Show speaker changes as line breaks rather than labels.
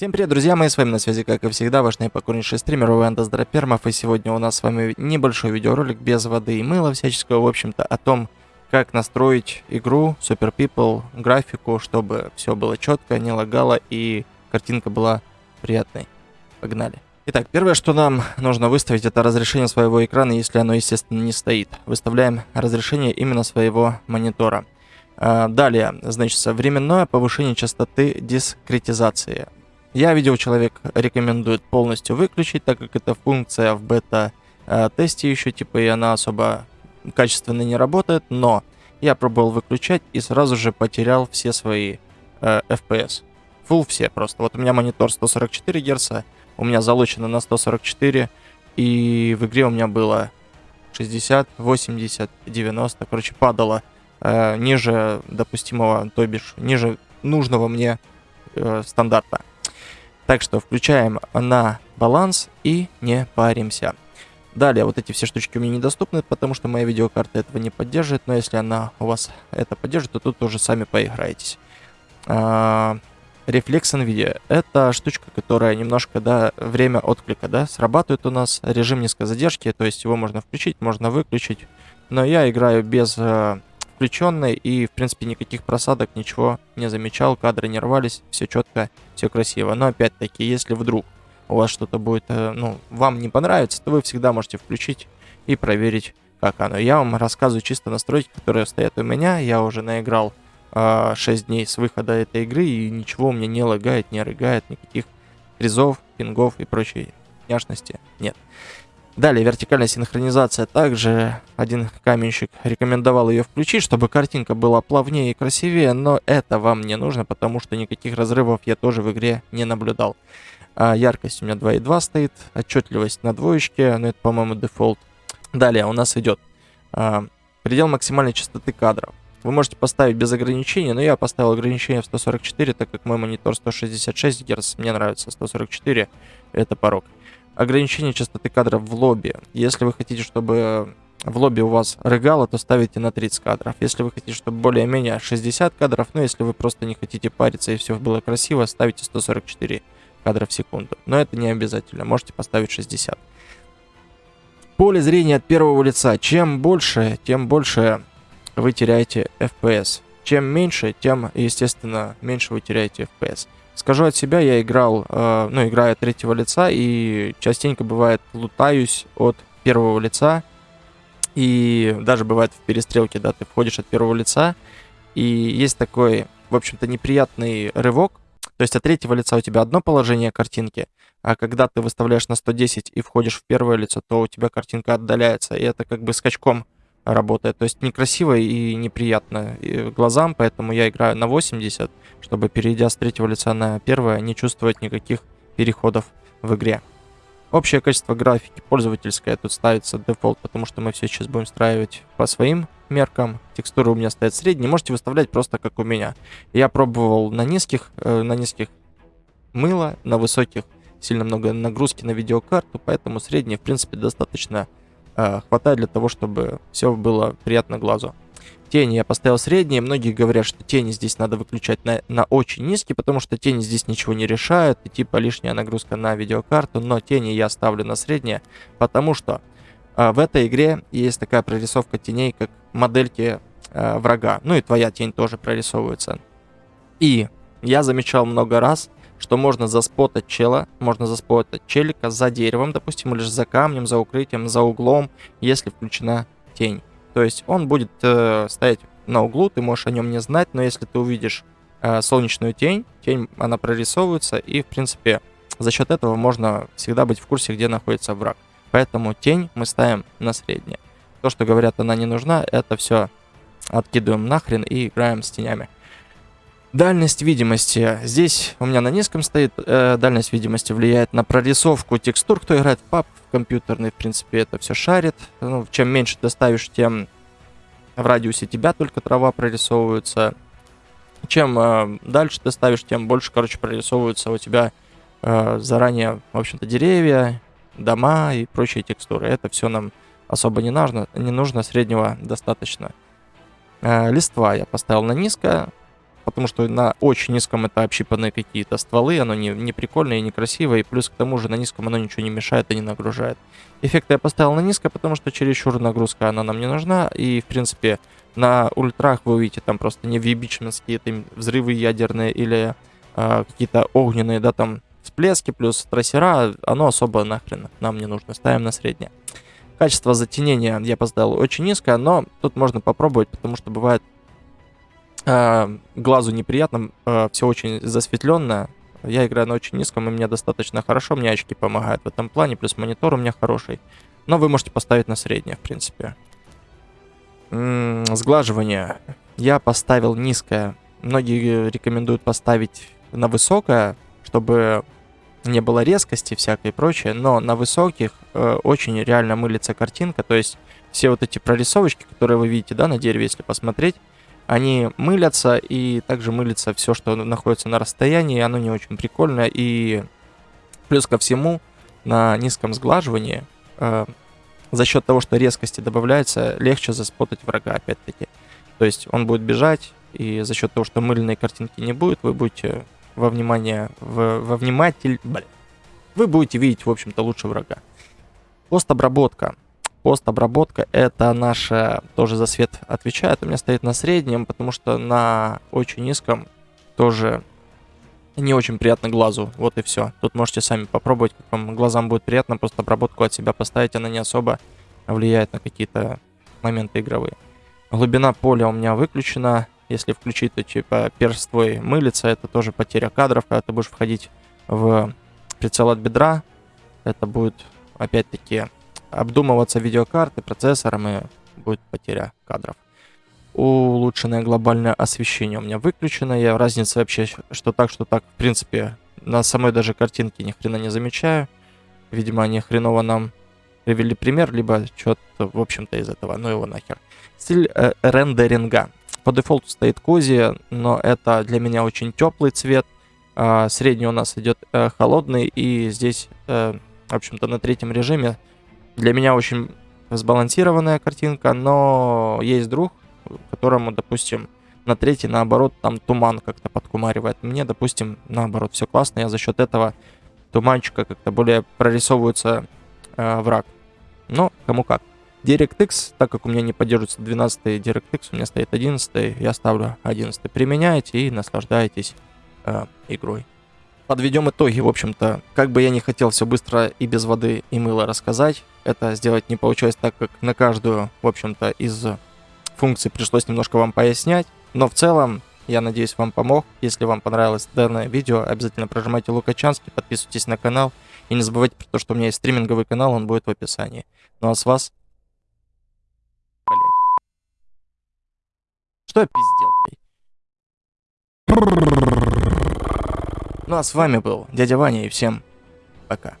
Всем привет, друзья мои, с вами на связи, как и всегда, ваш наипокорнейший стример Уэндас Дропермов, и сегодня у нас с вами небольшой видеоролик без воды и мыла всяческого, в общем-то, о том, как настроить игру Super People, графику, чтобы все было четко, не лагало и картинка была приятной. Погнали. Итак, первое, что нам нужно выставить, это разрешение своего экрана, если оно, естественно, не стоит. Выставляем разрешение именно своего монитора. А, далее, значит, временное повышение частоты дискретизации. Я видел, человек рекомендует полностью выключить, так как эта функция в бета-тесте еще, типа, и она особо качественно не работает, но я пробовал выключать и сразу же потерял все свои э, FPS. Full все просто. Вот у меня монитор 144 Гц, у меня залочено на 144, и в игре у меня было 60, 80, 90, короче, падало э, ниже допустимого, то бишь, ниже нужного мне э, стандарта. Так что включаем на баланс и не паримся. Далее, вот эти все штучки у меня недоступны, потому что моя видеокарта этого не поддерживает, но если она у вас это поддержит, то тут тоже сами поиграетесь. А, рефлекс NVIDIA. Это штучка, которая немножко, да, время отклика, да, срабатывает у нас. Режим низкой задержки, то есть его можно включить, можно выключить. Но я играю без э, включенной и, в принципе, никаких просадок, ничего не замечал, кадры не рвались, все четко, все красиво. Но, опять-таки, если вдруг у вас что-то будет, э, ну, вам не понравится, то вы всегда можете включить и проверить, как оно. Я вам рассказываю чисто настройки, которые стоят у меня. Я уже наиграл э, а, 6 дней с выхода этой игры, и ничего у меня не лагает, не рыгает, никаких призов, пингов и прочей няшности нет. Далее, вертикальная синхронизация. Также один каменщик рекомендовал ее включить, чтобы картинка была плавнее и красивее, но это вам не нужно, потому что никаких разрывов я тоже в игре не наблюдал. А яркость у меня 2.2 стоит, отчетливость на двоечке, но это, по-моему, дефолт. Далее у нас идет а, предел максимальной частоты кадров. Вы можете поставить без ограничений, но я поставил ограничение в 144, так как мой монитор 166 Гц, мне нравится 144, это порог ограничение частоты кадров в лобби. Если вы хотите, чтобы в лобби у вас рыгало, то ставите на 30 кадров. Если вы хотите, чтобы более-менее 60 кадров, ну если вы просто не хотите париться и все было красиво, ставите 144 кадра в секунду. Но это не обязательно, можете поставить 60. Поле зрения от первого лица. Чем больше, тем больше вы теряете FPS. Чем меньше, тем, естественно, меньше вы теряете FPS. Скажу от себя, я играл, э, ну, играю от третьего лица, и частенько бывает лутаюсь от первого лица, и даже бывает в перестрелке, да, ты входишь от первого лица, и есть такой, в общем-то, неприятный рывок, то есть от третьего лица у тебя одно положение картинки, а когда ты выставляешь на 110 и входишь в первое лицо, то у тебя картинка отдаляется, и это как бы скачком работает. То есть некрасиво и неприятно глазам, поэтому я играю на 80, чтобы, перейдя с третьего лица на первое, не чувствовать никаких переходов в игре. Общее качество графики пользовательское тут ставится дефолт, потому что мы все сейчас будем встраивать по своим меркам. Текстуры у меня стоят средние, можете выставлять просто как у меня. Я пробовал на низких, э, на низких мыло, на высоких сильно много нагрузки на видеокарту, поэтому средние, в принципе, достаточно э, хватает для того, чтобы все было приятно глазу. Тени я поставил средние. Многие говорят, что тени здесь надо выключать на, на очень низкий, потому что тени здесь ничего не решают. И типа лишняя нагрузка на видеокарту. Но тени я ставлю на средние, потому что э, в этой игре есть такая прорисовка теней, как модельки э, врага. Ну и твоя тень тоже прорисовывается. И я замечал много раз, что можно заспотать чела, можно заспотать челика за деревом, допустим, или же за камнем, за укрытием, за углом, если включена тень. То есть он будет э, стоять на углу, ты можешь о нем не знать, но если ты увидишь э, солнечную тень, тень, она прорисовывается, и, в принципе, за счет этого можно всегда быть в курсе, где находится враг. Поэтому тень мы ставим на среднее. То, что говорят, она не нужна, это все откидываем нахрен и играем с тенями. Дальность видимости. Здесь у меня на низком стоит. Э, дальность видимости влияет на прорисовку текстур. Кто играет в пап компьютерный, в принципе, это все шарит. Ну, чем меньше ты ставишь, тем в радиусе тебя только трава прорисовывается. Чем э, дальше ты ставишь, тем больше, короче, прорисовываются у тебя э, заранее, в общем-то, деревья, дома и прочие текстуры. Это все нам особо не нужно, не нужно среднего достаточно. Э, листва я поставил на низко потому что на очень низком это общипанные какие-то стволы, оно не, не прикольное и не красивое, и плюс к тому же на низком оно ничего не мешает и не нагружает. Эффекты я поставил на низкое, потому что чересчур нагрузка она нам не нужна, и в принципе на ультрах вы увидите там просто не вибичменские это взрывы ядерные или э, какие-то огненные, да, там всплески плюс трассера, оно особо нахрен нам не нужно, ставим на среднее. Качество затенения я поставил очень низкое, но тут можно попробовать, потому что бывает э, глазу неприятно, э, все очень засветленно. Я играю на очень низком, и мне достаточно хорошо, мне очки помогают в этом плане, плюс монитор у меня хороший. Но вы можете поставить на среднее, в принципе. М -м, сглаживание я поставил низкое. Многие рекомендуют поставить на высокое, чтобы не было резкости всякой и прочее, но на высоких э, очень реально мылится картинка, то есть все вот эти прорисовочки, которые вы видите, да, на дереве, если посмотреть, они мылятся, и также мылится все, что находится на расстоянии, оно не очень прикольно, и плюс ко всему, на низком сглаживании, э, за счет того, что резкости добавляется, легче заспотать врага, опять-таки. То есть он будет бежать, и за счет того, что мыльной картинки не будет, вы будете во внимание, в, во вниматель, блин, вы будете видеть, в общем-то, лучше врага. Постобработка. Постобработка это наша, тоже за свет отвечает, у меня стоит на среднем, потому что на очень низком тоже не очень приятно глазу, вот и все. Тут можете сами попробовать, как вам глазам будет приятно, просто обработку от себя поставить, она не особо влияет на какие-то моменты игровые. Глубина поля у меня выключена, если включить, то типа перст твой мылится, это тоже потеря кадров, когда ты будешь входить в прицел от бедра, это будет опять-таки обдумываться видеокарты, процессором и будет потеря кадров. Улучшенное глобальное освещение у меня выключено. Я разницы вообще, что так, что так, в принципе, на самой даже картинке ни хрена не замечаю. Видимо, они хреново нам привели пример, либо что-то, в общем-то, из этого. Ну его нахер. Стиль э, рендеринга. По дефолту стоит кози, но это для меня очень теплый цвет. А, средний у нас идет э, холодный, и здесь, э, в общем-то, на третьем режиме для меня очень сбалансированная картинка, но есть друг, которому, допустим, на третий, наоборот, там туман как-то подкумаривает. Мне, допустим, наоборот, все классно, я за счет этого туманчика как-то более прорисовывается э, враг. Но кому как. DirectX, так как у меня не поддерживается 12 DirectX, у меня стоит 11, я ставлю 11. Применяйте и наслаждайтесь э, игрой. Подведем итоги, в общем-то, как бы я не хотел все быстро и без воды и мыла рассказать, это сделать не получилось, так как на каждую, в общем-то, из функций пришлось немножко вам пояснять, но в целом я надеюсь, вам помог. Если вам понравилось данное видео, обязательно прожимайте Лукачанский, подписывайтесь на канал. И не забывайте про то, что у меня есть стриминговый канал, он будет в описании. Ну а с вас Что я пиздел, блядь? Ну а с вами был дядя Ваня и всем пока.